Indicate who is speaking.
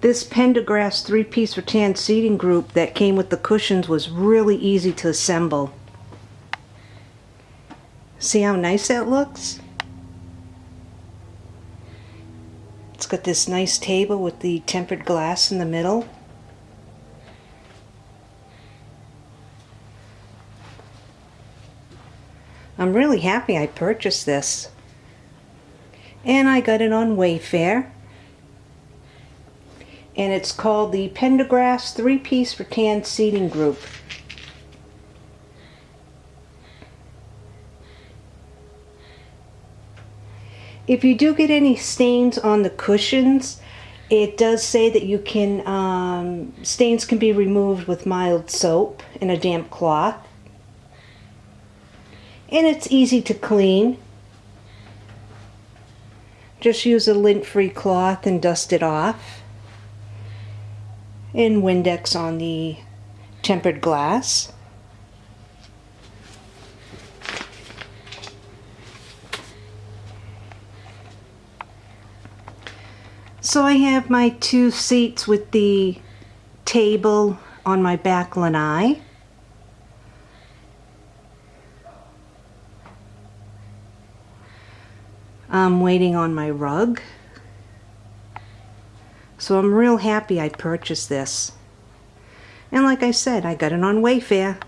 Speaker 1: This Pendergrass three-piece rattan seating group that came with the cushions was really easy to assemble. See how nice that looks? It's got this nice table with the tempered glass in the middle. I'm really happy I purchased this. And I got it on Wayfair. And it's called the Pendergrass three-piece rattan seating group. If you do get any stains on the cushions, it does say that you can, um, stains can be removed with mild soap and a damp cloth. And it's easy to clean. Just use a lint-free cloth and dust it off. And Windex on the tempered glass. So I have my two seats with the table on my back lanai. I'm waiting on my rug. So I'm real happy I purchased this. And like I said, I got it on Wayfair.